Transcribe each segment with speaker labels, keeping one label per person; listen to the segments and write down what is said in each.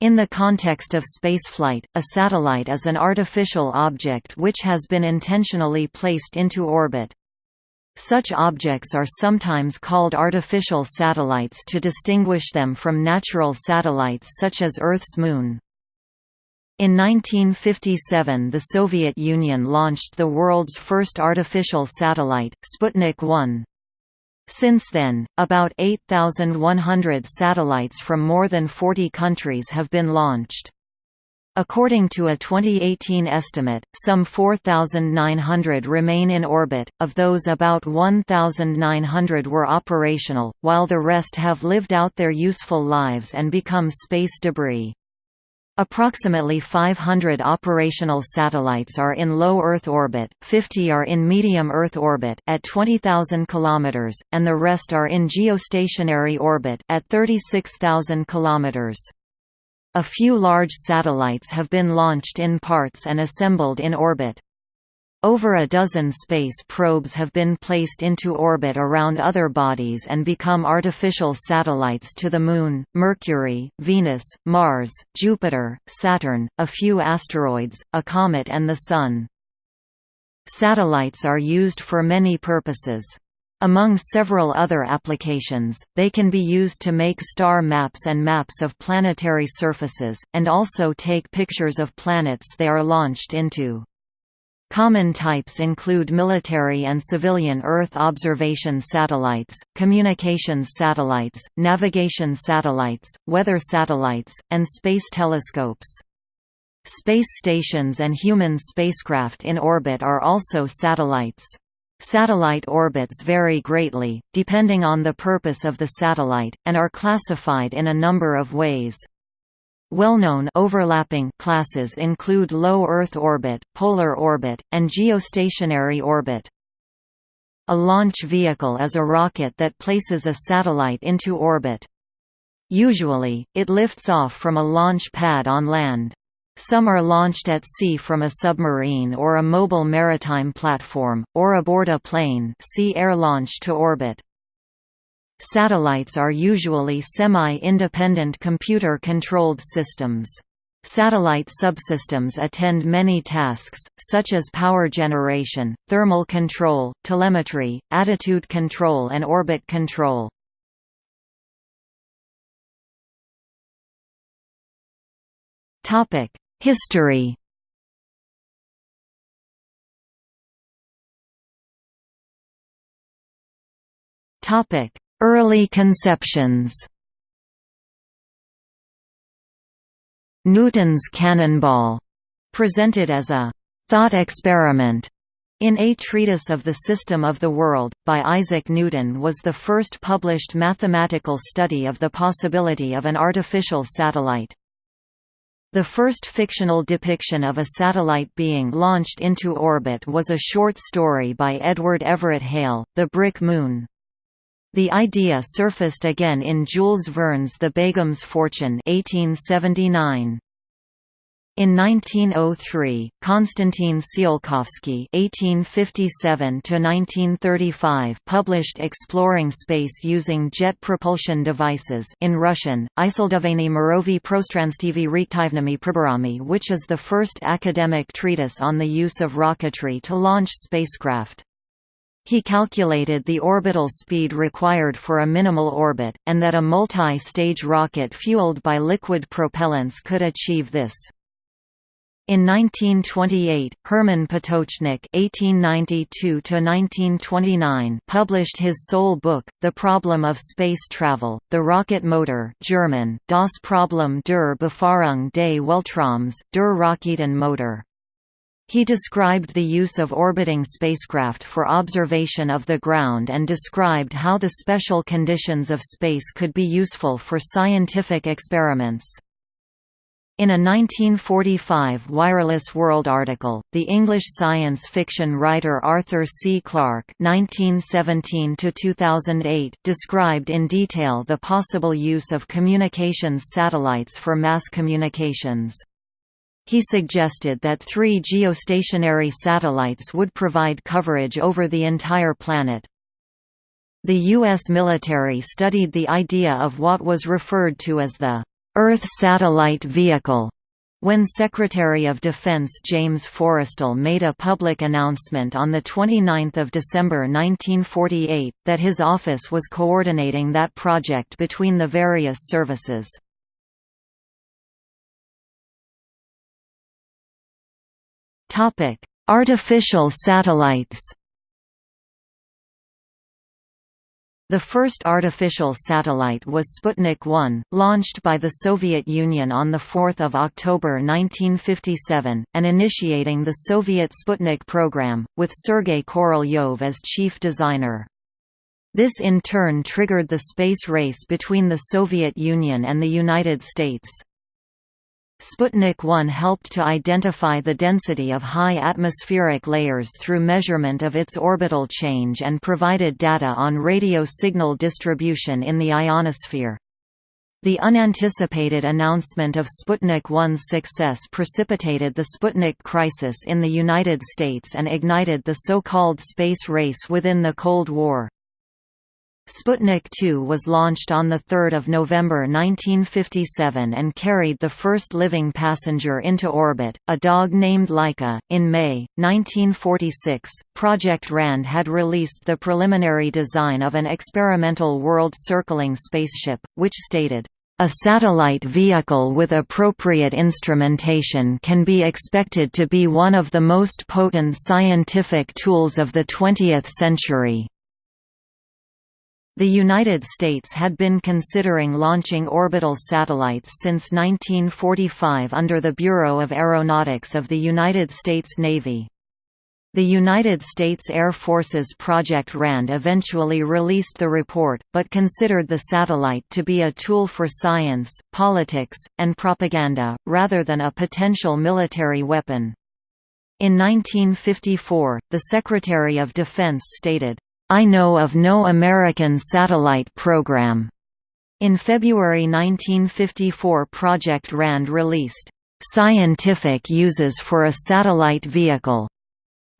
Speaker 1: In the context of spaceflight, a satellite is an artificial object which has been intentionally placed into orbit. Such objects are sometimes called artificial satellites to distinguish them from natural satellites such as Earth's Moon. In 1957 the Soviet Union launched the world's first artificial satellite, Sputnik 1. Since then, about 8,100 satellites from more than 40 countries have been launched. According to a 2018 estimate, some 4,900 remain in orbit, of those about 1,900 were operational, while the rest have lived out their useful lives and become space debris. Approximately 500 operational satellites are in low Earth orbit, 50 are in medium Earth orbit at 20,000 km, and the rest are in geostationary orbit at 36,000 km. A few large satellites have been launched in parts and assembled in orbit. Over a dozen space probes have been placed into orbit around other bodies and become artificial satellites to the Moon, Mercury, Venus, Mars, Jupiter, Saturn, a few asteroids, a comet and the Sun. Satellites are used for many purposes. Among several other applications, they can be used to make star maps and maps of planetary surfaces, and also take pictures of planets they are launched into. Common types include military and civilian Earth observation satellites, communications satellites, navigation satellites, weather satellites, and space telescopes. Space stations and human spacecraft in orbit are also satellites. Satellite orbits vary greatly, depending on the purpose of the satellite, and are classified in a number of ways. Well-known overlapping classes include low Earth orbit, polar orbit, and geostationary orbit. A launch vehicle is a rocket that places a satellite into orbit. Usually, it lifts off from a launch pad on land. Some are launched at sea from a submarine or a mobile maritime platform, or aboard a plane see air launch to orbit. Satellites are usually semi-independent computer-controlled systems. Satellite subsystems attend many tasks, such as power generation, thermal control, telemetry, attitude control and orbit control. History Topic: Early conceptions Newton's cannonball, presented as a thought experiment in A Treatise of the System of the World, by Isaac Newton was the first published mathematical study of the possibility of an artificial satellite. The first fictional depiction of a satellite being launched into orbit was a short story by Edward Everett Hale, The Brick Moon. The idea surfaced again in Jules Verne's The Begum's Fortune 1879. In 1903, Konstantin Tsiolkovsky (1857–1935) published Exploring Space Using Jet Propulsion Devices in Russian, Isildovany Mirovi Prostranstivi Reaktivnami Priborami, which is the first academic treatise on the use of rocketry to launch spacecraft. He calculated the orbital speed required for a minimal orbit, and that a multi-stage rocket fueled by liquid propellants could achieve this. In 1928, Hermann Potočnik (1892–1929) published his sole book, *The Problem of Space Travel*, the rocket motor (German: Das Problem der Befahrung des Weltraums, der Raketenmotor). He described the use of orbiting spacecraft for observation of the ground and described how the special conditions of space could be useful for scientific experiments. In a 1945 Wireless World article, the English science fiction writer Arthur C. Clarke (1917–2008) described in detail the possible use of communications satellites for mass communications. He suggested that three geostationary satellites would provide coverage over the entire planet. The U.S. military studied the idea of what was referred to as the Earth Satellite Vehicle when Secretary of Defense James Forrestal made a public announcement on 29 December 1948, that his office was coordinating that project between the various services. Artificial satellites The first artificial satellite was Sputnik 1, launched by the Soviet Union on 4 October 1957, and initiating the Soviet Sputnik program, with Sergei Korolyov as chief designer. This in turn triggered the space race between the Soviet Union and the United States. Sputnik 1 helped to identify the density of high atmospheric layers through measurement of its orbital change and provided data on radio signal distribution in the ionosphere. The unanticipated announcement of Sputnik 1's success precipitated the Sputnik crisis in the United States and ignited the so-called space race within the Cold War. Sputnik 2 was launched on 3 November 1957 and carried the first living passenger into orbit, a dog named Laika. In May, 1946, Project RAND had released the preliminary design of an experimental world-circling spaceship, which stated, a satellite vehicle with appropriate instrumentation can be expected to be one of the most potent scientific tools of the 20th century. The United States had been considering launching orbital satellites since 1945 under the Bureau of Aeronautics of the United States Navy. The United States Air Force's Project RAND eventually released the report, but considered the satellite to be a tool for science, politics, and propaganda, rather than a potential military weapon. In 1954, the Secretary of Defense stated, I know of no American satellite program. In February 1954 Project RAND released, "'Scientific Uses for a Satellite Vehicle'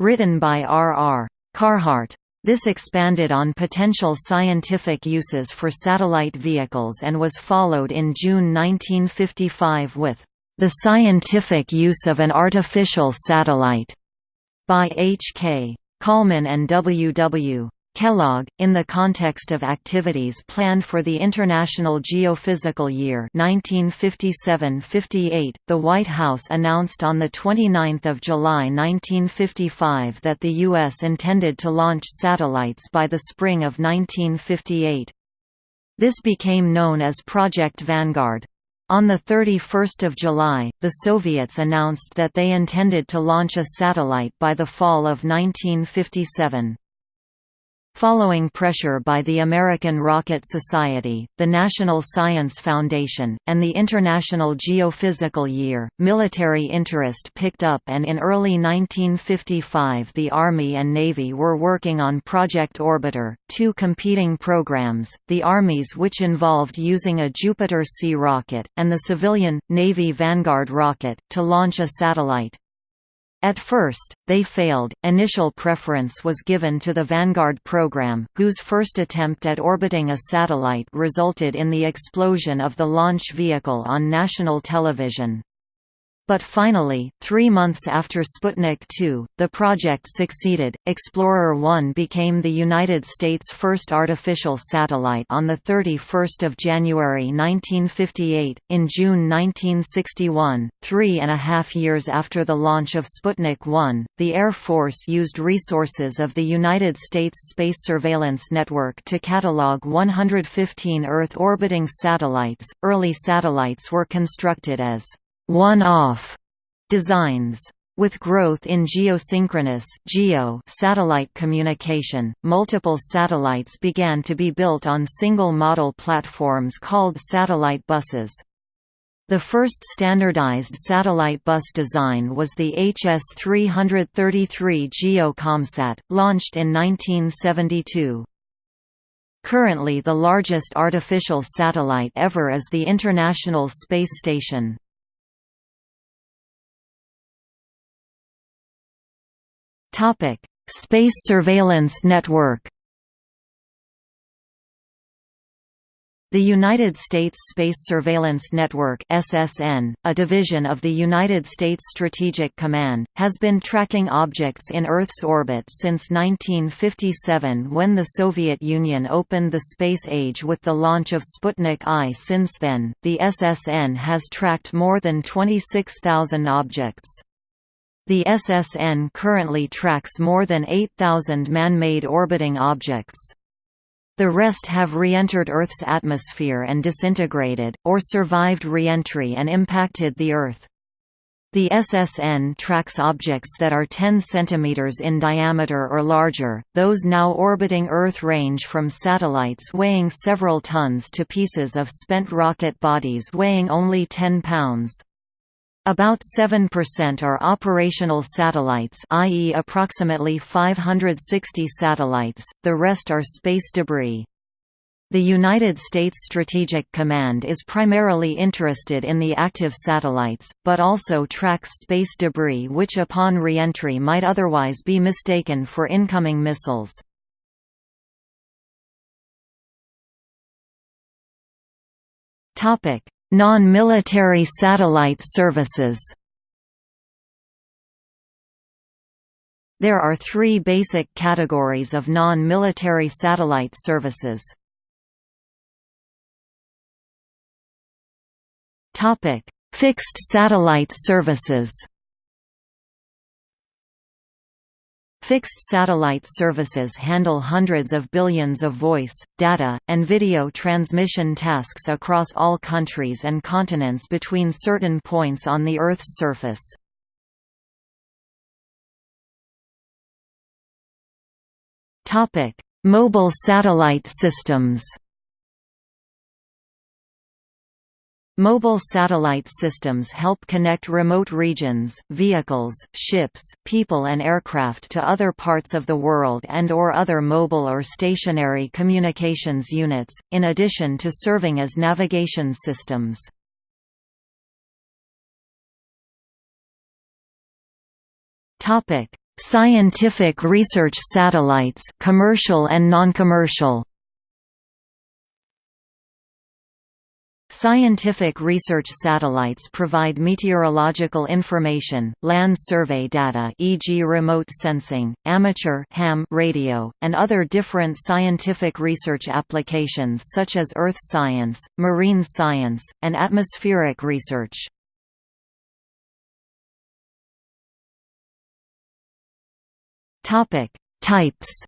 Speaker 1: written by R. R. Carhart. This expanded on potential scientific uses for satellite vehicles and was followed in June 1955 with, "'The Scientific Use of an Artificial Satellite' by H. K. Kallman and W. W. Kellogg, in the context of activities planned for the International Geophysical Year 1957–58, the White House announced on 29 July 1955 that the U.S. intended to launch satellites by the spring of 1958. This became known as Project Vanguard. On 31 July, the Soviets announced that they intended to launch a satellite by the fall of 1957. Following pressure by the American Rocket Society, the National Science Foundation, and the International Geophysical Year, military interest picked up and in early 1955 the Army and Navy were working on Project Orbiter, two competing programs, the Army's which involved using a Jupiter C rocket, and the civilian, Navy Vanguard rocket, to launch a satellite. At first, they failed. Initial preference was given to the Vanguard program, whose first attempt at orbiting a satellite resulted in the explosion of the launch vehicle on national television. But finally, three months after Sputnik 2, the project succeeded. Explorer 1 became the United States' first artificial satellite on 31 January 1958. In June 1961, three and a half years after the launch of Sputnik 1, the Air Force used resources of the United States Space Surveillance Network to catalog 115 Earth orbiting satellites. Early satellites were constructed as one-off designs. With growth in geosynchronous geo satellite communication, multiple satellites began to be built on single model platforms called satellite buses. The first standardized satellite bus design was the HS-333 GeoComSat, launched in 1972. Currently the largest artificial satellite ever is the International Space Station. Topic: Space Surveillance Network. The United States Space Surveillance Network (SSN), a division of the United States Strategic Command, has been tracking objects in Earth's orbit since 1957 when the Soviet Union opened the space age with the launch of Sputnik I. Since then, the SSN has tracked more than 26,000 objects. The SSN currently tracks more than 8,000 man-made orbiting objects. The rest have re-entered Earth's atmosphere and disintegrated, or survived re-entry and impacted the Earth. The SSN tracks objects that are 10 cm in diameter or larger, those now orbiting Earth range from satellites weighing several tons to pieces of spent rocket bodies weighing only 10 pounds. About 7% are operational satellites i.e. approximately 560 satellites, the rest are space debris. The United States Strategic Command is primarily interested in the active satellites, but also tracks space debris which upon re-entry might otherwise be mistaken for incoming missiles. Non-military satellite services There are three basic categories of non-military satellite services. Fixed satellite services Fixed satellite services handle hundreds of billions of voice, data, and video transmission tasks across all countries and continents between certain points on the Earth's surface. Mobile satellite systems Mobile satellite systems help connect remote regions, vehicles, ships, people and aircraft to other parts of the world and or other mobile or stationary communications units, in addition to serving as navigation systems. Scientific research satellites commercial and non-commercial Scientific research satellites provide meteorological information, land survey data e.g. remote sensing, amateur ham radio, and other different scientific research applications such as earth science, marine science, and atmospheric research. Types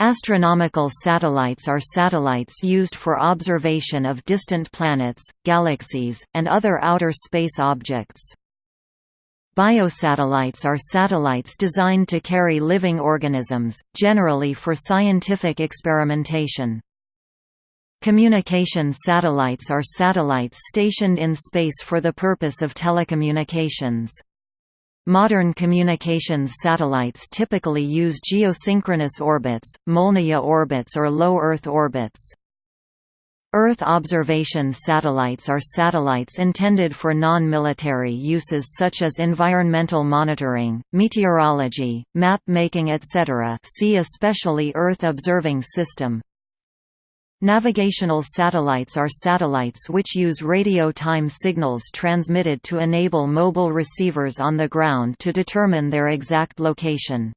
Speaker 1: Astronomical satellites are satellites used for observation of distant planets, galaxies, and other outer space objects. Biosatellites are satellites designed to carry living organisms, generally for scientific experimentation. Communication satellites are satellites stationed in space for the purpose of telecommunications. Modern communications satellites typically use geosynchronous orbits, Molniya orbits or low Earth orbits. Earth observation satellites are satellites intended for non-military uses such as environmental monitoring, meteorology, map-making etc. see especially Earth Observing System. Navigational satellites are satellites which use radio time signals transmitted to enable mobile receivers on the ground to determine their exact location.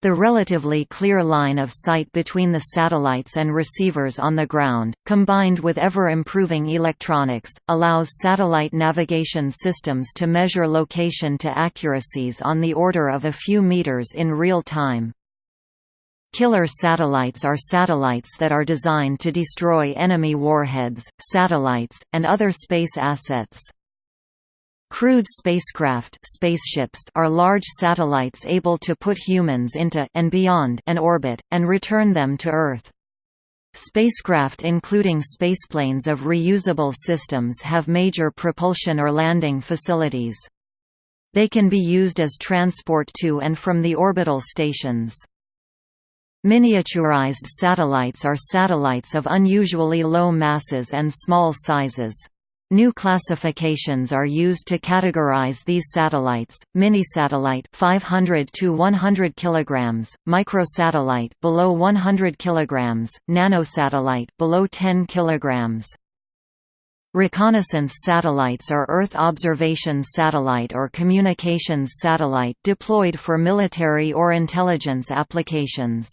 Speaker 1: The relatively clear line of sight between the satellites and receivers on the ground, combined with ever-improving electronics, allows satellite navigation systems to measure location to accuracies on the order of a few meters in real time. Killer satellites are satellites that are designed to destroy enemy warheads, satellites, and other space assets. Crewed spacecraft spaceships are large satellites able to put humans into and beyond an orbit, and return them to Earth. Spacecraft including spaceplanes of reusable systems have major propulsion or landing facilities. They can be used as transport to and from the orbital stations. Miniaturized satellites are satellites of unusually low masses and small sizes. New classifications are used to categorize these satellites: mini-satellite 500 to 100 kilograms, microsatellite below 100 kilograms, nanosatellite below 10 kilograms. Reconnaissance satellites are Earth observation satellite or communications satellite deployed for military or intelligence applications.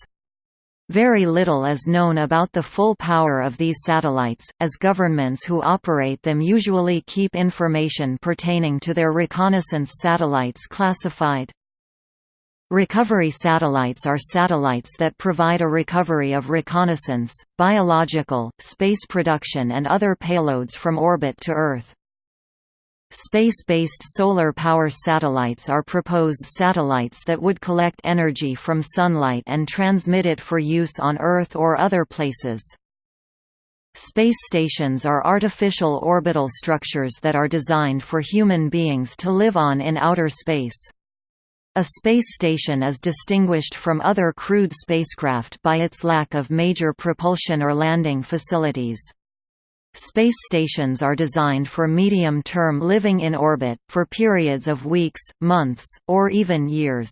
Speaker 1: Very little is known about the full power of these satellites, as governments who operate them usually keep information pertaining to their reconnaissance satellites classified. Recovery satellites are satellites that provide a recovery of reconnaissance, biological, space production and other payloads from orbit to Earth. Space-based solar power satellites are proposed satellites that would collect energy from sunlight and transmit it for use on Earth or other places. Space stations are artificial orbital structures that are designed for human beings to live on in outer space. A space station is distinguished from other crewed spacecraft by its lack of major propulsion or landing facilities. Space stations are designed for medium-term living in orbit, for periods of weeks, months, or even years.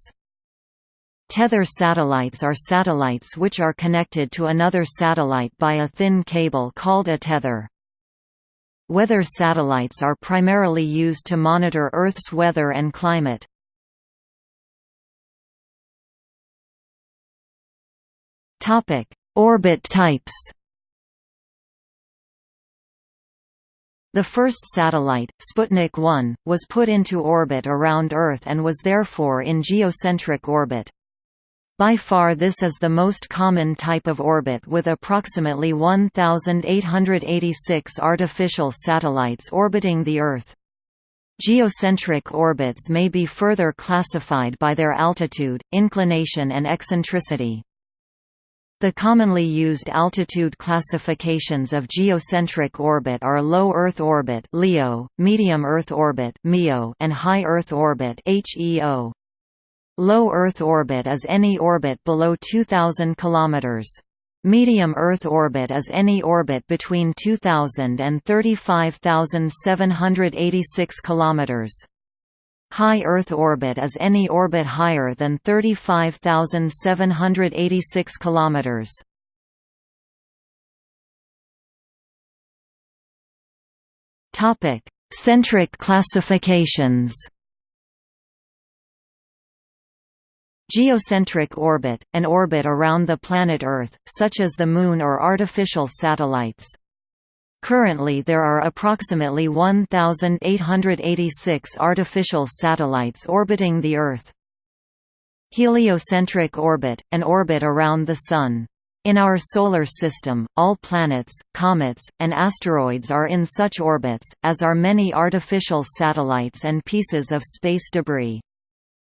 Speaker 1: Tether satellites are satellites which are connected to another satellite by a thin cable called a tether. Weather satellites are primarily used to monitor Earth's weather and climate. Orbit types The first satellite, Sputnik 1, was put into orbit around Earth and was therefore in geocentric orbit. By far this is the most common type of orbit with approximately 1,886 artificial satellites orbiting the Earth. Geocentric orbits may be further classified by their altitude, inclination and eccentricity. The commonly used altitude classifications of geocentric orbit are low Earth orbit (LEO), medium Earth orbit (MEO), and high Earth orbit (HEO). Low Earth orbit is any orbit below 2000 km. Medium Earth orbit is any orbit between 2000 and 35786 km. High Earth orbit is any orbit higher than 35,786 km. Topic: Centric classifications. Geocentric orbit, an orbit around the planet Earth, such as the Moon or artificial satellites. Currently there are approximately 1,886 artificial satellites orbiting the Earth. Heliocentric orbit, an orbit around the Sun. In our Solar System, all planets, comets, and asteroids are in such orbits, as are many artificial satellites and pieces of space debris.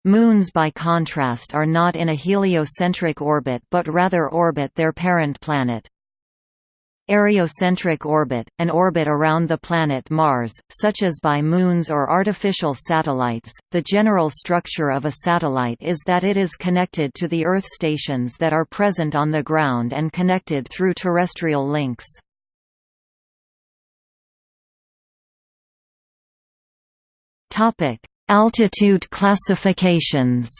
Speaker 1: Moons by contrast are not in a heliocentric orbit but rather orbit their parent planet. Areocentric orbit, an orbit around the planet Mars, such as by moons or artificial satellites. The general structure of a satellite is that it is connected to the Earth stations that are present on the ground and connected through terrestrial links. Topic: Altitude classifications.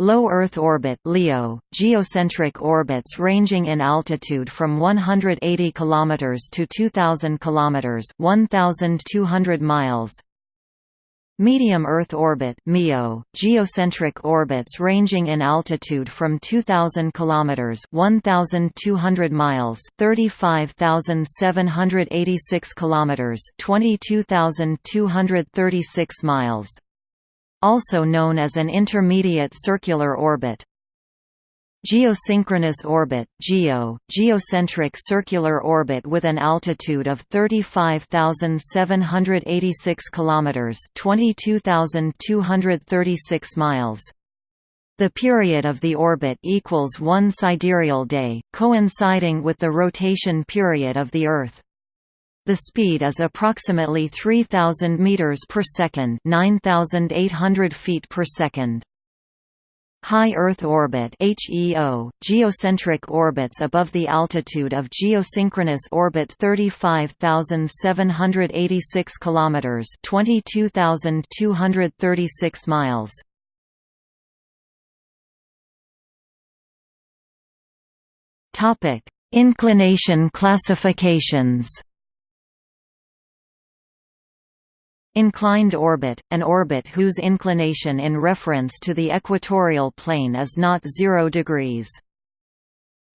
Speaker 1: Low Earth orbit (LEO), geocentric orbits ranging in altitude from 180 km to 2000 km, 1200 miles. Medium Earth orbit (MEO), geocentric orbits ranging in altitude from 2000 km, 1200 miles, 35786 km, 22236 miles also known as an intermediate circular orbit. Geosynchronous orbit (GEO), geocentric circular orbit with an altitude of 35,786 kilometers (22,236 miles). The period of the orbit equals one sidereal day, coinciding with the rotation period of the Earth. The speed is approximately 3000 meters per second, 9800 feet per second. High Earth orbit HEO, geocentric orbits above the altitude of geosynchronous orbit 35,786 kilometers, 22,236 miles. Inclination classifications. Inclined orbit, an orbit whose inclination in reference to the equatorial plane is not 0 degrees.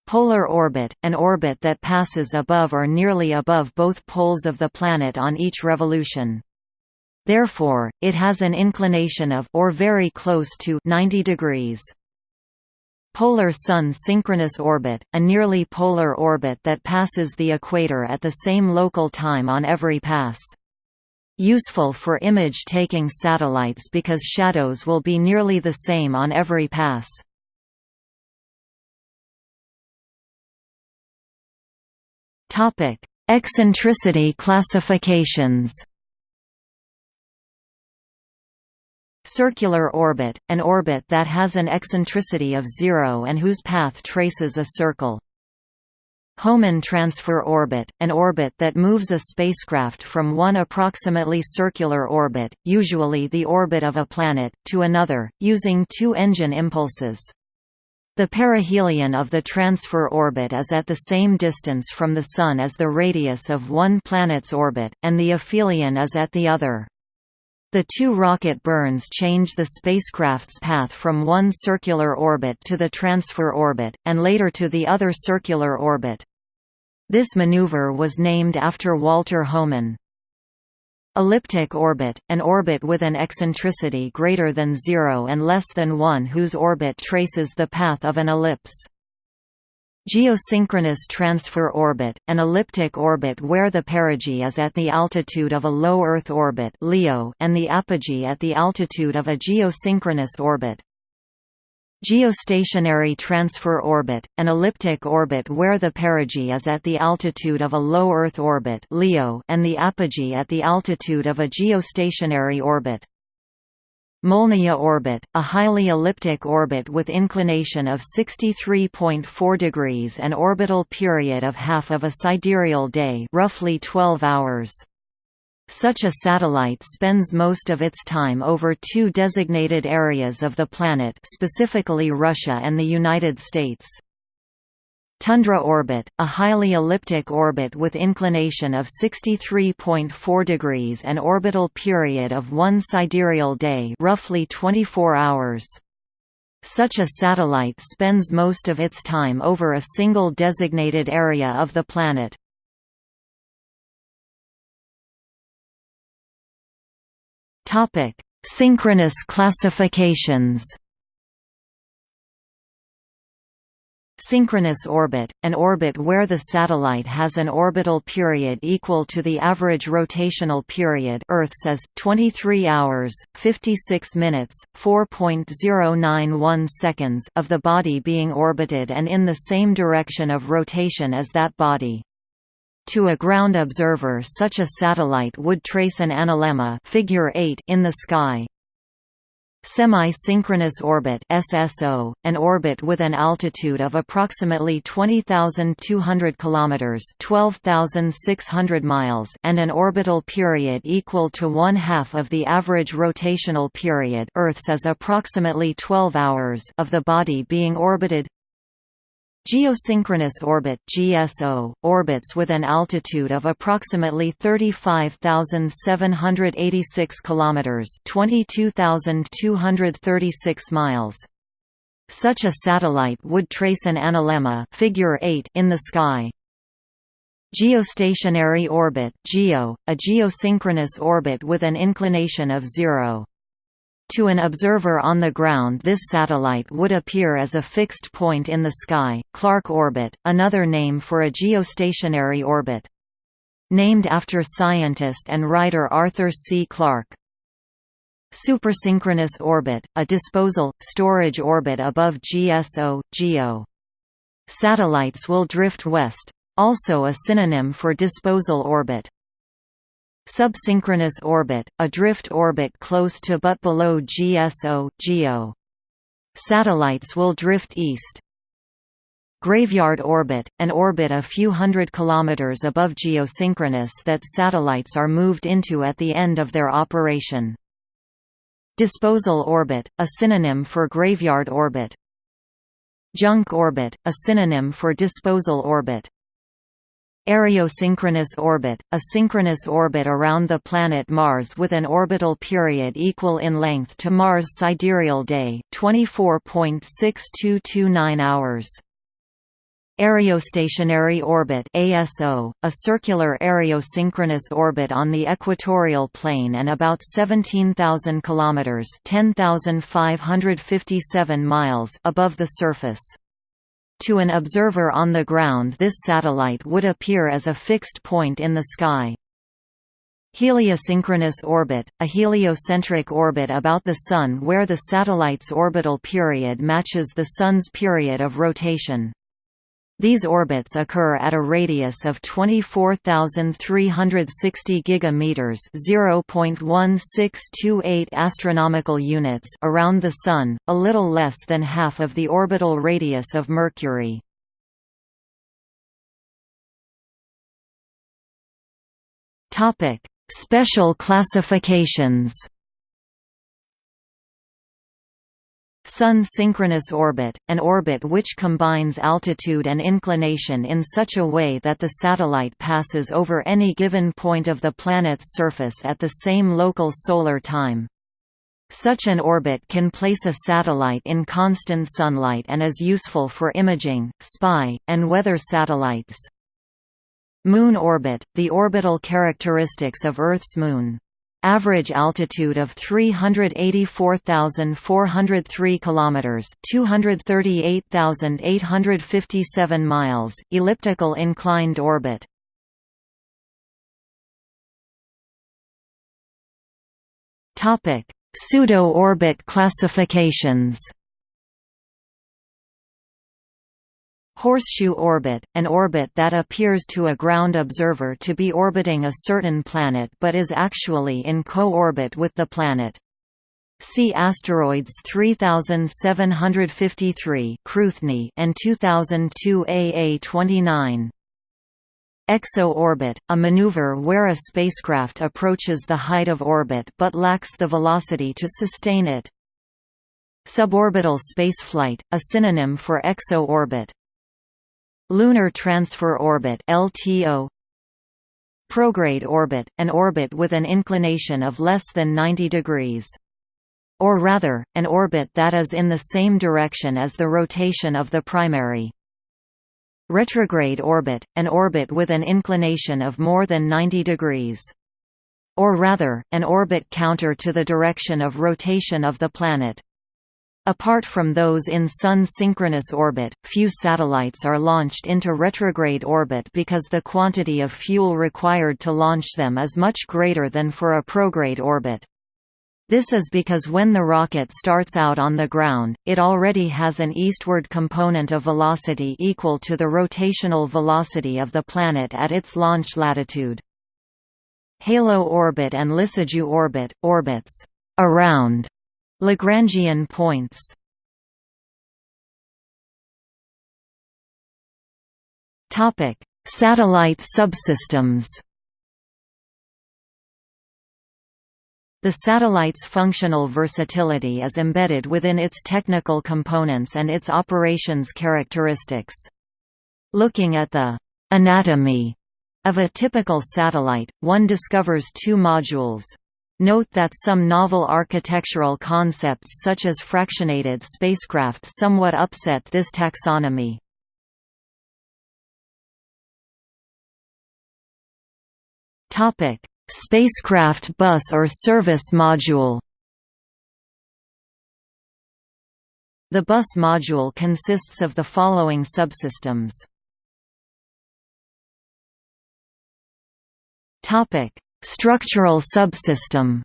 Speaker 1: Polar orbit, an orbit that passes above or nearly above both poles of the planet on each revolution. Therefore, it has an inclination of or very close to 90 degrees. Polar Sun synchronous orbit, a nearly polar orbit that passes the equator at the same local time on every pass. Useful for image-taking satellites because shadows will be nearly the same on every pass. Eccentricity classifications Circular orbit, an orbit that has an eccentricity of zero and whose path traces a circle. Hohmann transfer orbit, an orbit that moves a spacecraft from one approximately circular orbit, usually the orbit of a planet, to another, using two engine impulses. The perihelion of the transfer orbit is at the same distance from the Sun as the radius of one planet's orbit, and the aphelion is at the other. The two rocket burns change the spacecraft's path from one circular orbit to the transfer orbit, and later to the other circular orbit. This maneuver was named after Walter Hohmann. Elliptic orbit, an orbit with an eccentricity greater than zero and less than one whose orbit traces the path of an ellipse. Geosynchronous transfer orbit, an elliptic orbit where the perigee is at the altitude of a low Earth orbit and the apogee at the altitude of a geosynchronous orbit. Geostationary transfer orbit, an elliptic orbit where the perigee is at the altitude of a low Earth orbit and the apogee at the altitude of a geostationary orbit. Molniya orbit, a highly elliptic orbit with inclination of 63.4 degrees and orbital period of half of a sidereal day roughly 12 hours. Such a satellite spends most of its time over two designated areas of the planet specifically Russia and the United States. Tundra orbit, a highly elliptic orbit with inclination of 63.4 degrees and orbital period of one sidereal day roughly 24 hours. Such a satellite spends most of its time over a single designated area of the planet. Synchronous classifications Synchronous orbit, an orbit where the satellite has an orbital period equal to the average rotational period Earth's is 23 hours, 56 minutes, 4.091 seconds of the body being orbited and in the same direction of rotation as that body. To a ground observer such a satellite would trace an analemma figure 8 in the sky, Semi-synchronous orbit SSO, an orbit with an altitude of approximately 20,200 kilometers (12,600 miles) and an orbital period equal to one half of the average rotational period Earth's is approximately 12 hours of the body being orbited Geosynchronous orbit GSO, orbits with an altitude of approximately 35,786 kilometers, 22,236 miles. Such a satellite would trace an analemma figure 8 in the sky. Geostationary orbit GEO, a geosynchronous orbit with an inclination of 0. To an observer on the ground this satellite would appear as a fixed point in the sky, Clarke orbit, another name for a geostationary orbit. Named after scientist and writer Arthur C. Clarke. Supersynchronous orbit, a disposal, storage orbit above GSO, GEO. Satellites will drift west. Also a synonym for disposal orbit. Subsynchronous orbit, a drift orbit close to but below GSO, GEO. Satellites will drift east. Graveyard orbit – an orbit a few hundred kilometers above geosynchronous that satellites are moved into at the end of their operation. Disposal orbit – a synonym for graveyard orbit. Junk orbit – a synonym for disposal orbit. Areosynchronous orbit – a synchronous orbit around the planet Mars with an orbital period equal in length to Mars' sidereal day, 24.6229 hours. Areostationary orbit ASO, a circular areosynchronous orbit on the equatorial plane and about 17,000 kilometers (10,557 miles) above the surface. To an observer on the ground this satellite would appear as a fixed point in the sky. Heliosynchronous orbit, a heliocentric orbit about the Sun where the satellite's orbital period matches the Sun's period of rotation. These orbits occur at a radius of 24,360 gigameters (0.1628 astronomical units) around the Sun, a little less than half of the orbital radius of Mercury. Topic: Special classifications. Sun synchronous orbit, an orbit which combines altitude and inclination in such a way that the satellite passes over any given point of the planet's surface at the same local solar time. Such an orbit can place a satellite in constant sunlight and is useful for imaging, spy, and weather satellites. Moon orbit, the orbital characteristics of Earth's moon average altitude of 384,403 kilometers, 238,857 miles, elliptical inclined orbit. Topic: Pseudo-orbit classifications. Horseshoe orbit, an orbit that appears to a ground observer to be orbiting a certain planet but is actually in co-orbit with the planet. See asteroids 3753 and 2002 AA29. Exo-orbit, a maneuver where a spacecraft approaches the height of orbit but lacks the velocity to sustain it. Suborbital spaceflight, a synonym for exo-orbit. Lunar Transfer Orbit LTO Prograde orbit, an orbit with an inclination of less than 90 degrees. Or rather, an orbit that is in the same direction as the rotation of the primary. Retrograde orbit, an orbit with an inclination of more than 90 degrees. Or rather, an orbit counter to the direction of rotation of the planet. Apart from those in Sun synchronous orbit, few satellites are launched into retrograde orbit because the quantity of fuel required to launch them is much greater than for a prograde orbit. This is because when the rocket starts out on the ground, it already has an eastward component of velocity equal to the rotational velocity of the planet at its launch latitude. Halo orbit and Lissajous orbit, orbits around Lagrangian points Topic: Satellite subsystems. The satellite's functional versatility is embedded within its technical components and its operations characteristics. Looking at the anatomy of a typical satellite, one discovers two modules, Note that some novel architectural concepts such as fractionated spacecraft somewhat upset this taxonomy. Spacecraft bus or service module The bus module consists of the following subsystems. Topic: Structural subsystem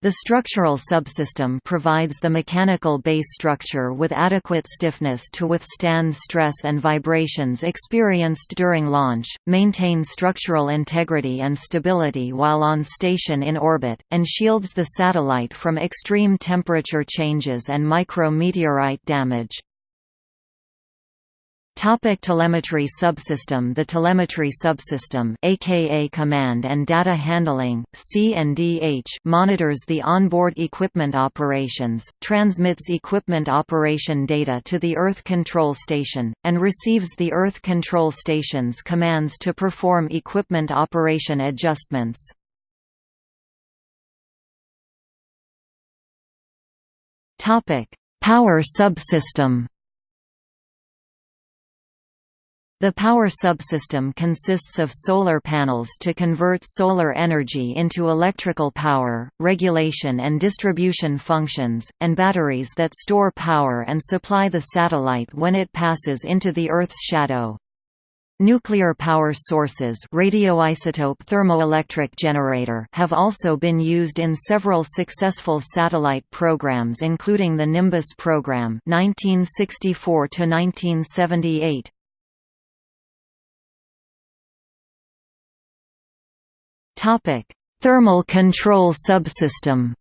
Speaker 1: The structural subsystem provides the mechanical base structure with adequate stiffness to withstand stress and vibrations experienced during launch, maintain structural integrity and stability while on station in orbit, and shields the satellite from extreme temperature changes and micrometeorite damage. Topic telemetry subsystem The telemetry subsystem aka command and data handling C&DH monitors the onboard equipment operations, transmits equipment operation data to the Earth Control Station, and receives the Earth Control Station's commands to perform equipment operation adjustments. Power subsystem The power subsystem consists of solar panels to convert solar energy into electrical power, regulation and distribution functions, and batteries that store power and supply the satellite when it passes into the Earth's shadow. Nuclear power sources radioisotope thermoelectric generator have also been used in several successful satellite programs including the Nimbus program 1964 1978 Thermal control subsystem.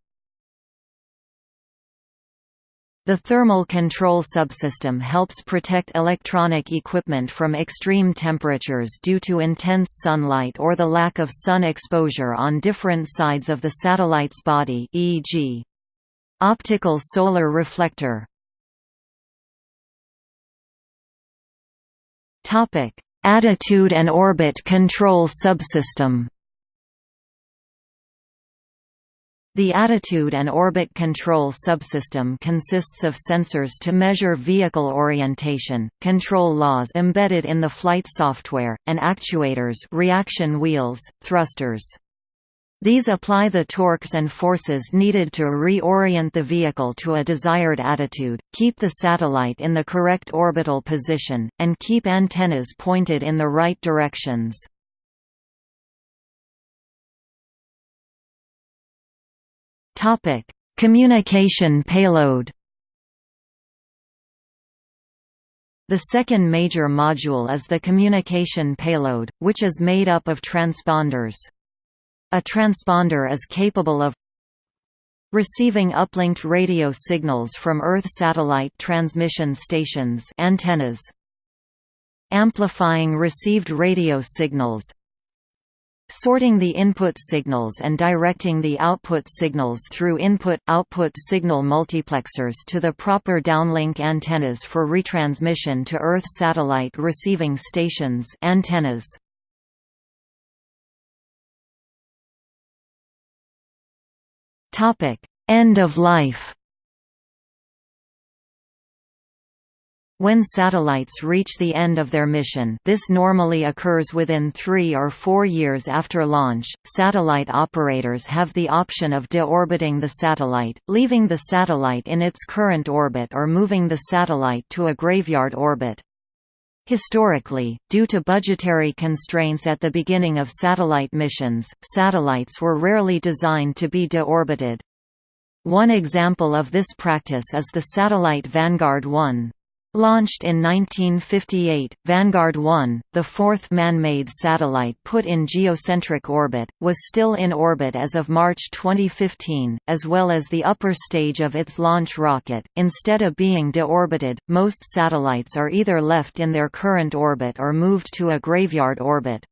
Speaker 1: The thermal control subsystem helps protect electronic equipment from extreme temperatures due to intense sunlight or the lack of sun exposure on different sides of the satellite's body e.g. optical solar reflector. Attitude and orbit control subsystem The attitude and orbit control subsystem consists of sensors to measure vehicle orientation, control laws embedded in the flight software, and actuators reaction wheels, thrusters. These apply the torques and forces needed to reorient the vehicle to a desired attitude, keep the satellite in the correct orbital position, and keep antennas pointed in the right directions.
Speaker 2: Topic: Communication payload.
Speaker 1: The second major module is the communication payload, which is made up of transponders. A transponder is capable of receiving uplinked radio signals from Earth satellite transmission stations antennas, amplifying received radio signals, sorting the input signals and directing the output signals through input-output signal multiplexers to the proper downlink antennas for retransmission to Earth satellite receiving stations antennas. End of life When satellites reach the end of their mission this normally occurs within three or four years after launch, satellite operators have the option of deorbiting the satellite, leaving the satellite in its current orbit or moving the satellite to a graveyard orbit. Historically, due to budgetary constraints at the beginning of satellite missions, satellites were rarely designed to be deorbited. One example of this practice is the satellite Vanguard 1. Launched in 1958, Vanguard 1, the fourth man-made satellite put in geocentric orbit, was still in orbit as of March 2015, as well as the upper stage of its launch rocket. Instead of being deorbited, most satellites are either left in their current orbit or moved to a graveyard orbit.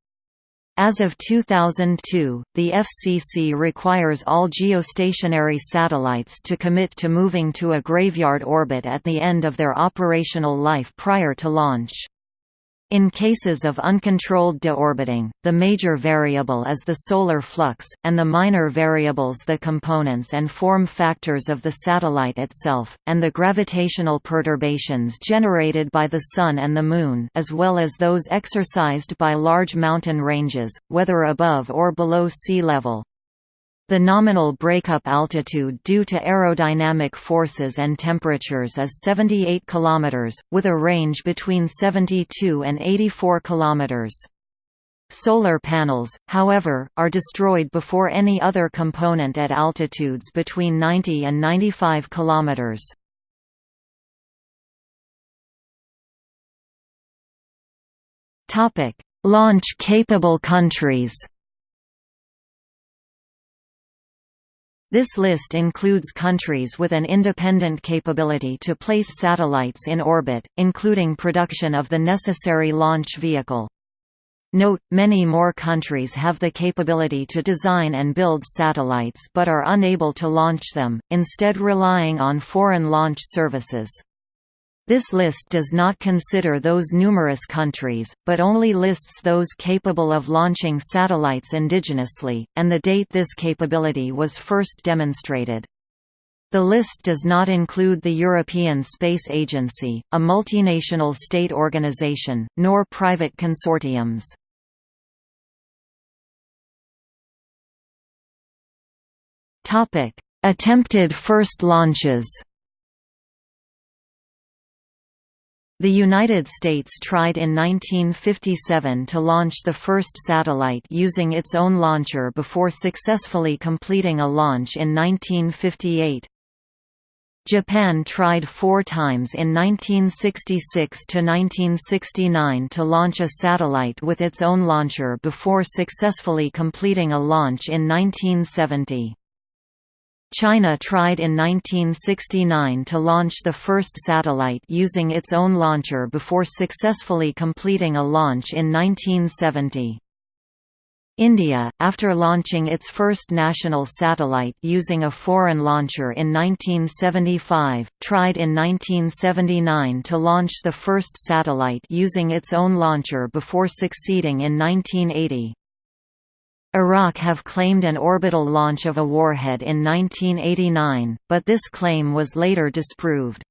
Speaker 1: As of 2002, the FCC requires all geostationary satellites to commit to moving to a graveyard orbit at the end of their operational life prior to launch. In cases of uncontrolled deorbiting, the major variable is the solar flux, and the minor variables the components and form factors of the satellite itself, and the gravitational perturbations generated by the Sun and the Moon as well as those exercised by large mountain ranges, whether above or below sea level. The nominal breakup altitude due to aerodynamic forces and temperatures is 78 km, with a range between 72 and 84 km. Solar panels, however, are destroyed before any other component at altitudes between 90 and 95 kilometers. Topic: Launch-capable countries This list includes countries with an independent capability to place satellites in orbit, including production of the necessary launch vehicle. Note, many more countries have the capability to design and build satellites but are unable to launch them, instead relying on foreign launch services. This list does not consider those numerous countries, but only lists those capable of launching satellites indigenously, and the date this capability was first demonstrated. The list does not include the European Space Agency, a multinational state organization, nor private consortiums. Attempted first launches The United States tried in 1957 to launch the first satellite using its own launcher before successfully completing a launch in 1958. Japan tried four times in 1966–1969 to launch a satellite with its own launcher before successfully completing a launch in 1970. China tried in 1969 to launch the first satellite using its own launcher before successfully completing a launch in 1970. India, after launching its first national satellite using a foreign launcher in 1975, tried in 1979 to launch the first satellite using its own launcher before succeeding in 1980. Iraq have claimed an orbital launch of a warhead in 1989, but this claim was later disproved.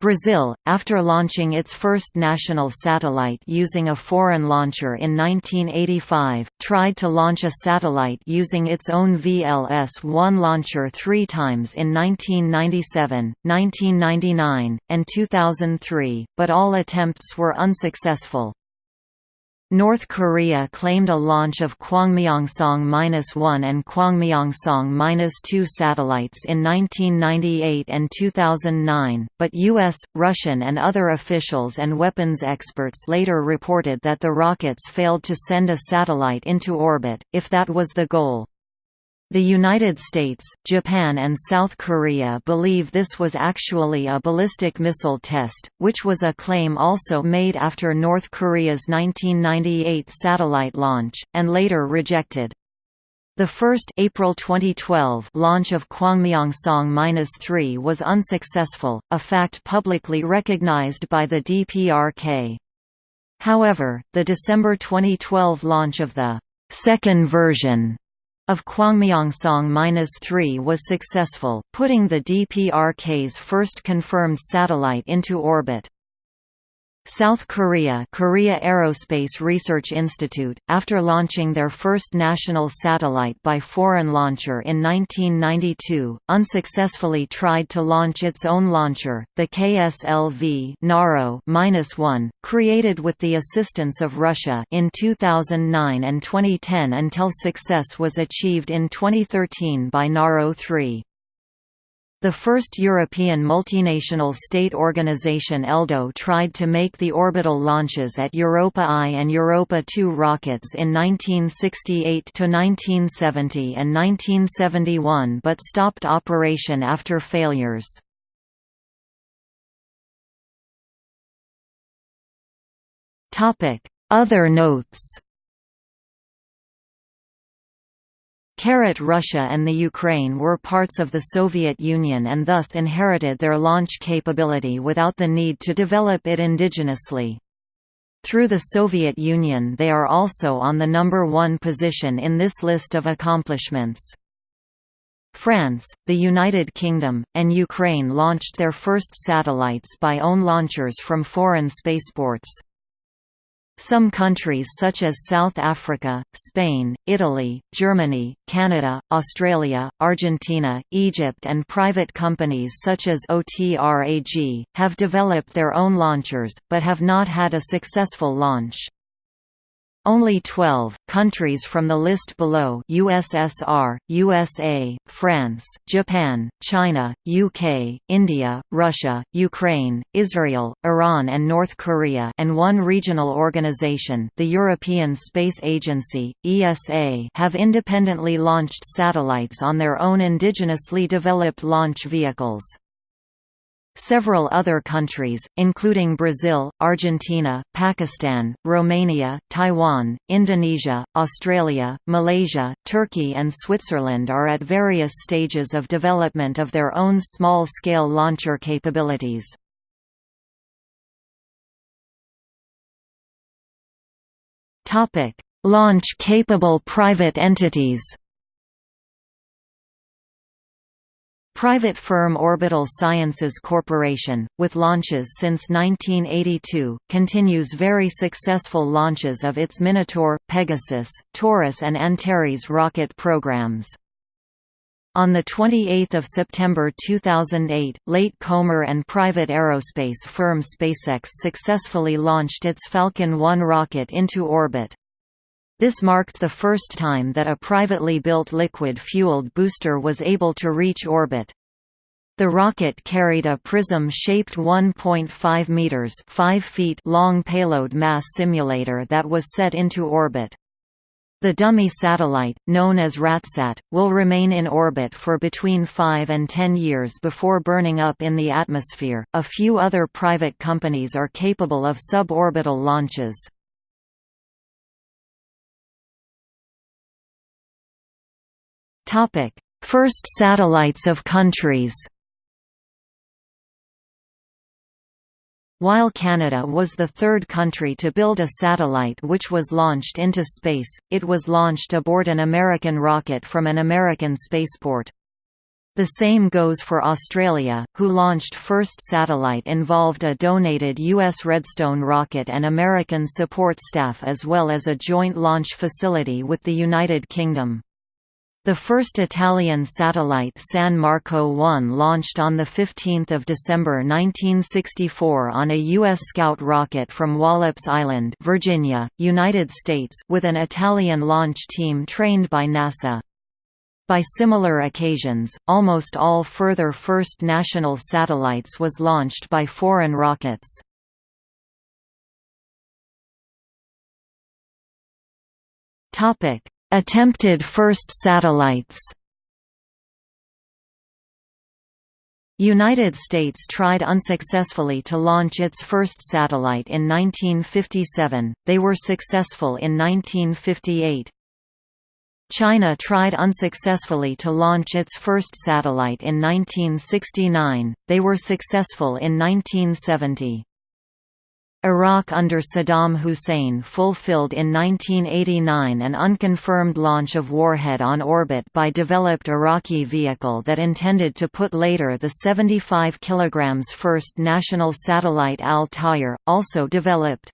Speaker 1: Brazil, after launching its first national satellite using a foreign launcher in 1985, tried to launch a satellite using its own VLS-1 launcher three times in 1997, 1999, and 2003, but all attempts were unsuccessful. North Korea claimed a launch of Kwangmyongsong-1 and Kwangmyongsong-2 satellites in 1998 and 2009, but U.S., Russian and other officials and weapons experts later reported that the rockets failed to send a satellite into orbit, if that was the goal. The United States, Japan and South Korea believe this was actually a ballistic missile test, which was a claim also made after North Korea's 1998 satellite launch, and later rejected. The first April 2012 launch of Kwangmyongsong-3 was unsuccessful, a fact publicly recognized by the DPRK. However, the December 2012 launch of the second version of Kwangmyongsong-3 was successful, putting the DPRK's first confirmed satellite into orbit. South Korea Korea Aerospace Research Institute, after launching their first national satellite by foreign launcher in 1992, unsuccessfully tried to launch its own launcher, the KSLV Naro-1, created with the assistance of Russia in 2009 and 2010 until success was achieved in 2013 by Naro 3. The first European multinational state organization ELDO tried to make the orbital launches at Europa I and Europa II rockets in 1968–1970 and 1971 but stopped operation after failures. Other notes Russia and the Ukraine were parts of the Soviet Union and thus inherited their launch capability without the need to develop it indigenously. Through the Soviet Union they are also on the number one position in this list of accomplishments. France, the United Kingdom, and Ukraine launched their first satellites by own launchers from foreign spaceports. Some countries such as South Africa, Spain, Italy, Germany, Canada, Australia, Argentina, Egypt and private companies such as OTRAG, have developed their own launchers, but have not had a successful launch. Only 12 countries from the list below USSR, USA, France, Japan, China, UK, India, Russia, Ukraine, Israel, Iran and North Korea and one regional organization the European Space Agency, ESA have independently launched satellites on their own indigenously developed launch vehicles. Several other countries, including Brazil, Argentina, Pakistan, Romania, Taiwan, Indonesia, Australia, Malaysia, Turkey and Switzerland are at various stages of development of their own small-scale launcher capabilities. Launch-capable private entities Private firm Orbital Sciences Corporation, with launches since 1982, continues very successful launches of its Minotaur, Pegasus, Taurus and Antares rocket programs. On 28 September 2008, Late Comer and private aerospace firm SpaceX successfully launched its Falcon 1 rocket into orbit. This marked the first time that a privately built liquid-fueled booster was able to reach orbit. The rocket carried a prism-shaped 1.5 meters (5 feet) long payload mass simulator that was set into orbit. The dummy satellite, known as RATSAT, will remain in orbit for between 5 and 10 years before burning up in the atmosphere. A few other private companies are capable of suborbital launches. First satellites of countries. While Canada was the third country to build a satellite which was launched into space, it was launched aboard an American rocket from an American spaceport. The same goes for Australia, who launched first satellite involved a donated U.S. Redstone rocket and American support staff as well as a joint launch facility with the United Kingdom. The first Italian satellite San Marco 1 launched on 15 December 1964 on a U.S. Scout rocket from Wallops Island Virginia, United States with an Italian launch team trained by NASA. By similar occasions, almost all further first national satellites was launched by foreign rockets. Topic Attempted first satellites United States tried unsuccessfully to launch its first satellite in 1957, they were successful in 1958. China tried unsuccessfully to launch its first satellite in 1969, they were successful in 1970. Iraq under Saddam Hussein fulfilled in 1989 an unconfirmed launch of Warhead on orbit by developed Iraqi vehicle that intended to put later the 75 kg first national satellite Al-Tayr, also developed.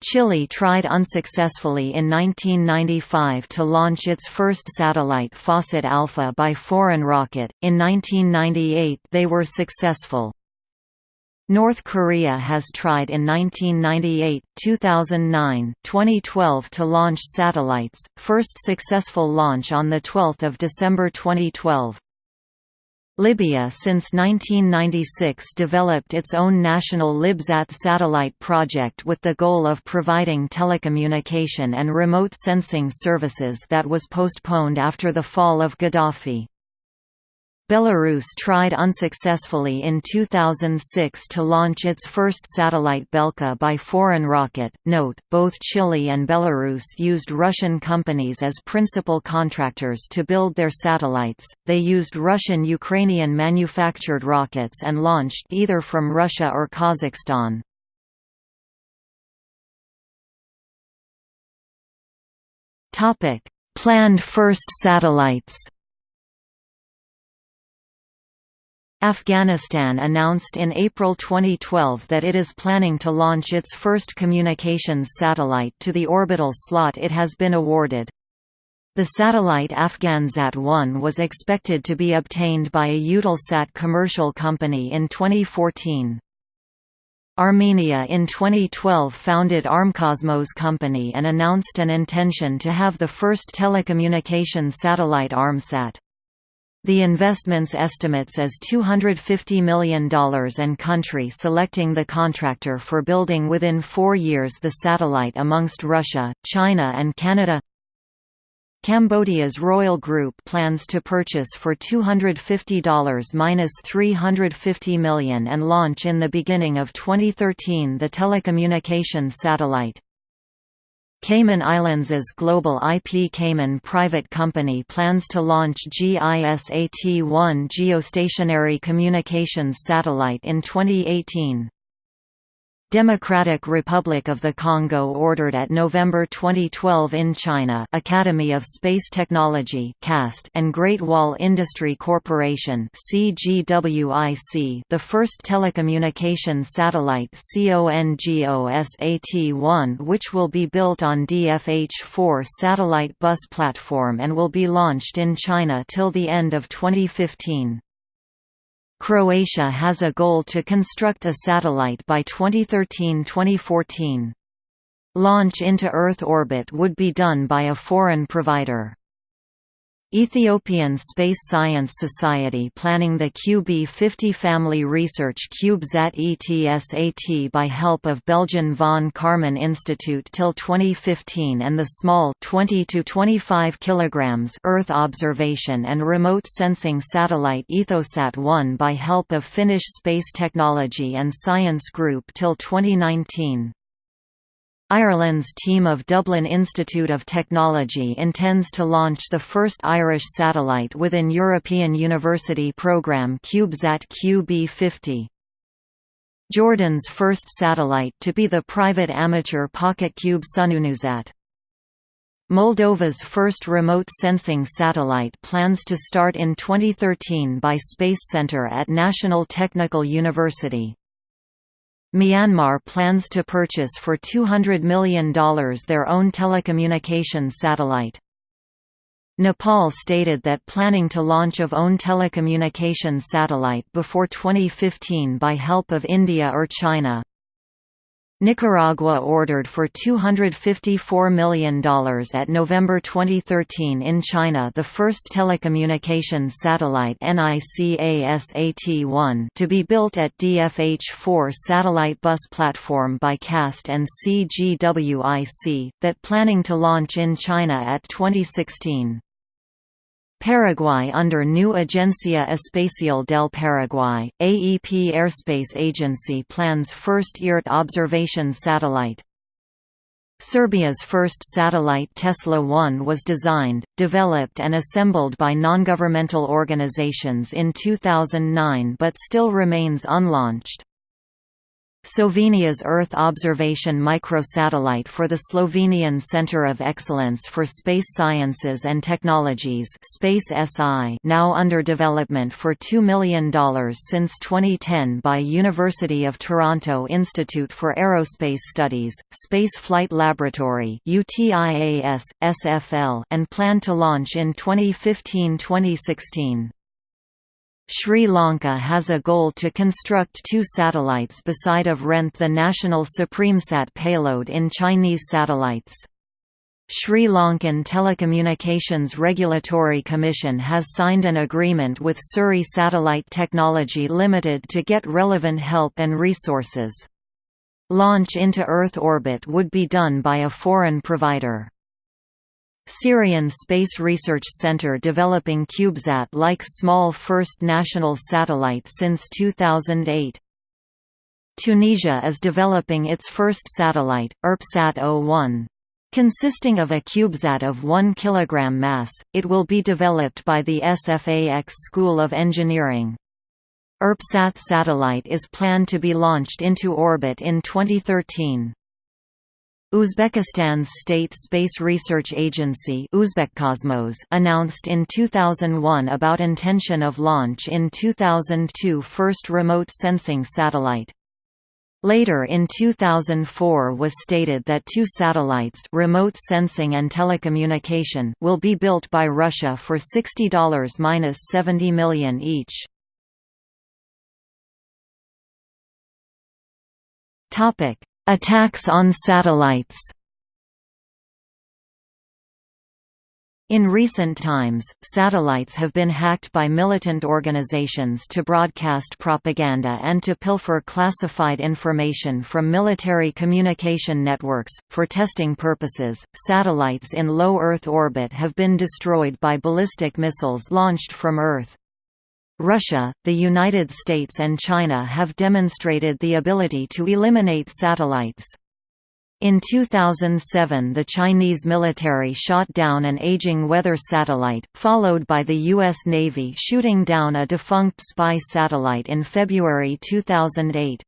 Speaker 1: Chile tried unsuccessfully in 1995 to launch its first satellite FASat-Alfa by foreign rocket, in 1998 they were successful. North Korea has tried in 1998, 2009, 2012 to launch satellites, first successful launch on 12 December 2012. Libya since 1996 developed its own national Libsat satellite project with the goal of providing telecommunication and remote sensing services that was postponed after the fall of Gaddafi. Belarus tried unsuccessfully in 2006 to launch its first satellite Belka by foreign rocket. Note, both Chile and Belarus used Russian companies as principal contractors to build their satellites. They used Russian Ukrainian manufactured rockets and launched either from Russia or Kazakhstan. Topic: Planned first satellites. Afghanistan announced in April 2012 that it is planning to launch its first communications satellite to the orbital slot it has been awarded. The satellite Afghansat-1 was expected to be obtained by a Eutelsat commercial company in 2014. Armenia in 2012 founded Armcosmos company and announced an intention to have the first telecommunications satellite Armsat. The investments estimates as $250 million and country selecting the contractor for building within four years the satellite amongst Russia, China and Canada Cambodia's Royal Group plans to purchase for $250–350 million and launch in the beginning of 2013 the telecommunications satellite. Cayman Islands' global IP Cayman private company plans to launch GISAT-1 geostationary communications satellite in 2018. Democratic Republic of the Congo ordered at November 2012 in China Academy of Space Technology and Great Wall Industry Corporation the first telecommunication satellite CONGOSAT-1 which will be built on DFH-4 satellite bus platform and will be launched in China till the end of 2015. Croatia has a goal to construct a satellite by 2013–2014. Launch into Earth orbit would be done by a foreign provider. Ethiopian Space Science Society planning the QB50 family research CubeSat ETSAT by help of Belgian von Karman Institute till 2015 and the small 20 to 25 kilograms Earth observation and remote sensing satellite Ethosat-1 by help of Finnish Space Technology and Science Group till 2019. Ireland's team of Dublin Institute of Technology intends to launch the first Irish satellite within European University programme CubeSat QB50. Jordan's first satellite to be the private amateur pocket cube SunewnewSat. Moldova's first remote sensing satellite plans to start in 2013 by Space Center at National Technical University. Myanmar plans to purchase for $200 million their own telecommunications satellite. Nepal stated that planning to launch of own telecommunications satellite before 2015 by help of India or China. Nicaragua ordered for $254 million at November 2013 in China the first telecommunications satellite NICASAT-1 to be built at DFH-4 satellite bus platform by CAST and CGWIC, that planning to launch in China at 2016. Paraguay under new Agencia Espacial del Paraguay, AEP Airspace Agency plans first EART observation satellite. Serbia's first satellite Tesla-1 was designed, developed and assembled by non-governmental organizations in 2009 but still remains unlaunched. Slovenia's Earth observation microsatellite for the Slovenian Centre of Excellence for Space Sciences and Technologies Space SI now under development for $2 million since 2010 by University of Toronto Institute for Aerospace Studies, Space Flight Laboratory UTIAS, SFL, and plan to launch in 2015–2016. Sri Lanka has a goal to construct two satellites beside of rent the national SupremeSat payload in Chinese satellites. Sri Lankan Telecommunications Regulatory Commission has signed an agreement with Surrey Satellite Technology Limited to get relevant help and resources. Launch into Earth orbit would be done by a foreign provider. Syrian Space Research Center developing CubeSat-like small first national satellite since 2008. Tunisia is developing its first satellite, ERPSAT-01. Consisting of a CubeSat of 1 kg mass, it will be developed by the SFAX School of Engineering. ERPSAT satellite is planned to be launched into orbit in 2013. Uzbekistan's State Space Research Agency Uzbekcosmos announced in 2001 about intention of launch in 2002 first remote sensing satellite. Later in 2004 was stated that two satellites remote sensing and telecommunication will be built by Russia for $60–70 million each. Attacks on satellites In recent times, satellites have been hacked by militant organizations to broadcast propaganda and to pilfer classified information from military communication networks. For testing purposes, satellites in low Earth orbit have been destroyed by ballistic missiles launched from Earth. Russia, the United States and China have demonstrated the ability to eliminate satellites. In 2007 the Chinese military shot down an aging weather satellite, followed by the U.S. Navy shooting down a defunct spy satellite in February 2008.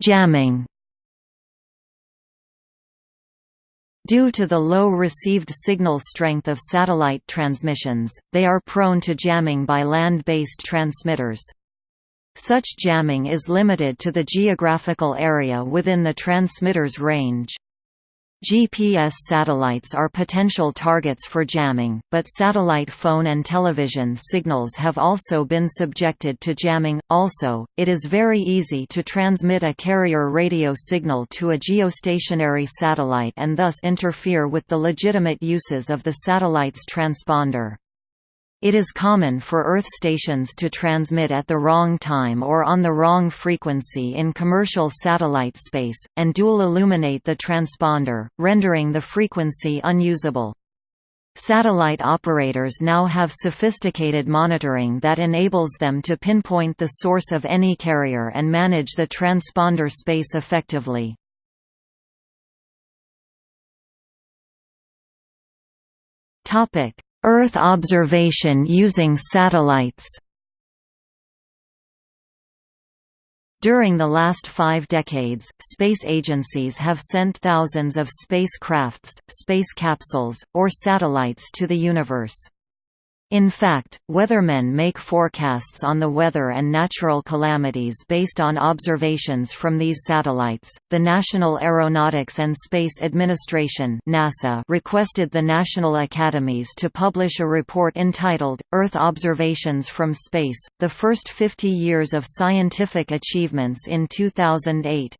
Speaker 1: Jamming Due to the low received signal strength of satellite transmissions, they are prone to jamming by land-based transmitters. Such jamming is limited to the geographical area within the transmitter's range. GPS satellites are potential targets for jamming, but satellite phone and television signals have also been subjected to jamming. Also, it is very easy to transmit a carrier radio signal to a geostationary satellite and thus interfere with the legitimate uses of the satellite's transponder. It is common for Earth stations to transmit at the wrong time or on the wrong frequency in commercial satellite space, and dual illuminate the transponder, rendering the frequency unusable. Satellite operators now have sophisticated monitoring that enables them to pinpoint the source of any carrier and manage the transponder space effectively. Topic: Earth observation using satellites During the last five decades, space agencies have sent thousands of spacecrafts, space capsules, or satellites to the universe. In fact, weathermen make forecasts on the weather and natural calamities based on observations from these satellites. The National Aeronautics and Space Administration (NASA) requested the national academies to publish a report entitled Earth Observations from Space: The First 50 Years of Scientific Achievements in 2008.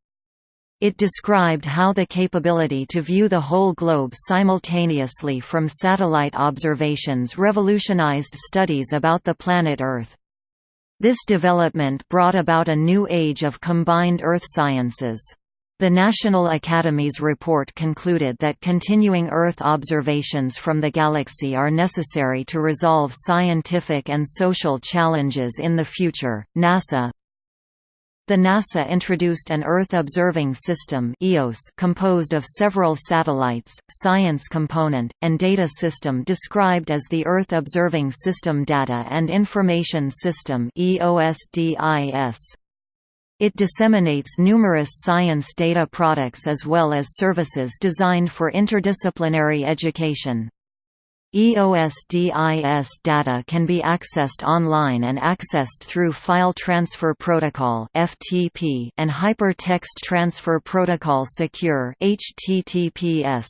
Speaker 1: It described how the capability to view the whole globe simultaneously from satellite observations revolutionized studies about the planet Earth. This development brought about a new age of combined Earth sciences. The National Academy's report concluded that continuing Earth observations from the galaxy are necessary to resolve scientific and social challenges in the future. NASA, the NASA introduced an Earth Observing System EOS composed of several satellites, science component, and data system described as the Earth Observing System Data and Information System EOSDIS. It disseminates numerous science data products as well as services designed for interdisciplinary education. EOSDIS data can be accessed online and accessed through File Transfer Protocol (FTP) and Hypertext Transfer Protocol Secure (HTTPS).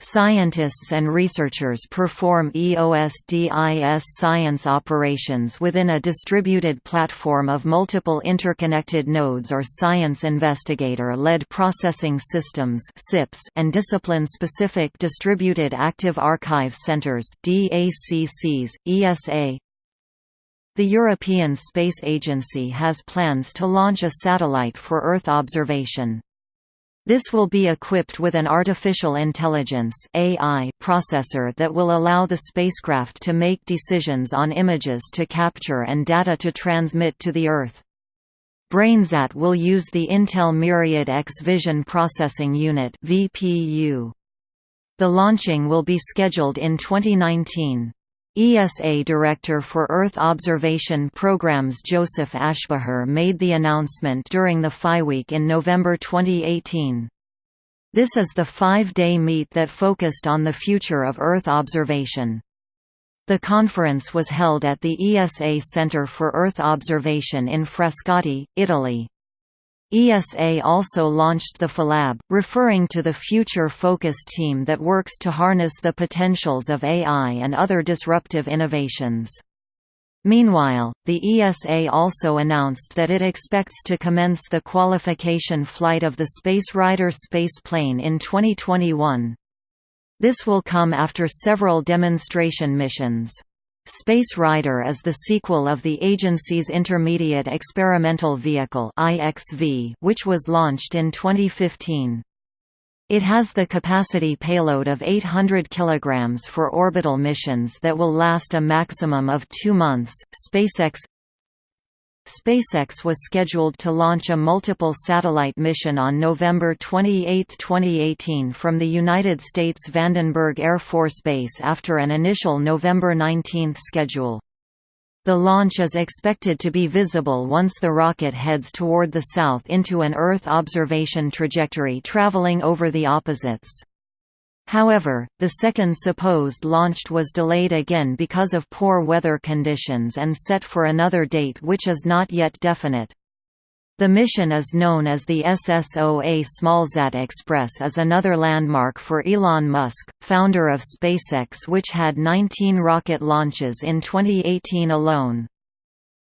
Speaker 1: Scientists and researchers perform EOSDIS science operations within a distributed platform of multiple interconnected nodes or Science Investigator-led Processing Systems and discipline-specific Distributed Active Archive Centers DAACs, ESA. The European Space Agency has plans to launch a satellite for Earth observation. This will be equipped with an artificial intelligence AI processor that will allow the spacecraft to make decisions on images to capture and data to transmit to the Earth. BrainSat will use the Intel Myriad X Vision Processing Unit. The launching will be scheduled in 2019. ESA Director for Earth Observation Programs Joseph Aschbacher made the announcement during the Phi Week in November 2018. This is the five-day meet that focused on the future of Earth observation. The conference was held at the ESA Center for Earth Observation in Frascati, Italy. ESA also launched the PhiLab, referring to the Future Focus team that works to harness the potentials of AI and other disruptive innovations. Meanwhile, the ESA also announced that it expects to commence the qualification flight of the Space Rider spaceplane in 2021. This will come after several demonstration missions. Space Rider is the sequel of the agency's Intermediate Experimental Vehicle which was launched in 2015. It has the capacity payload of 800 kg for orbital missions that will last a maximum of two months. SpaceX SpaceX was scheduled to launch a multiple satellite mission on November 28, 2018 from the United States Vandenberg Air Force Base after an initial November 19 schedule. The launch is expected to be visible once the rocket heads toward the south into an Earth observation trajectory traveling over the opposites. However, the second supposed launch was delayed again because of poor weather conditions and set for another date which is not yet definite. The mission is known as the SSOA Smallsat Express is another landmark for Elon Musk, founder of SpaceX which had 19 rocket launches in 2018 alone.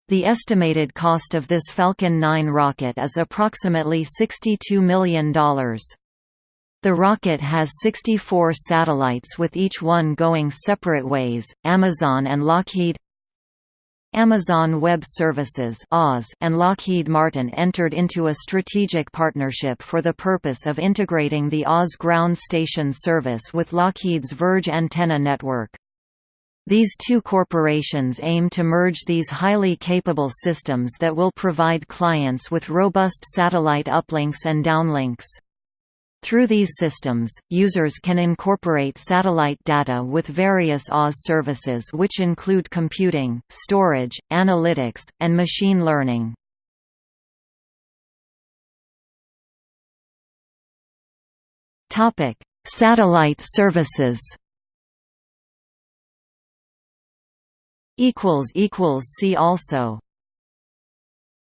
Speaker 1: The estimated cost of this Falcon 9 rocket is approximately $62 million. The rocket has 64 satellites with each one going separate ways. Amazon and Lockheed Amazon Web Services and Lockheed Martin entered into a strategic partnership for the purpose of integrating the AWS ground station service with Lockheed's Verge antenna network. These two corporations aim to merge these highly capable systems that will provide clients with robust satellite uplinks and downlinks. Through these systems, users can incorporate satellite data with various AWS services which include computing, storage, analytics, and machine learning. Satellite services See also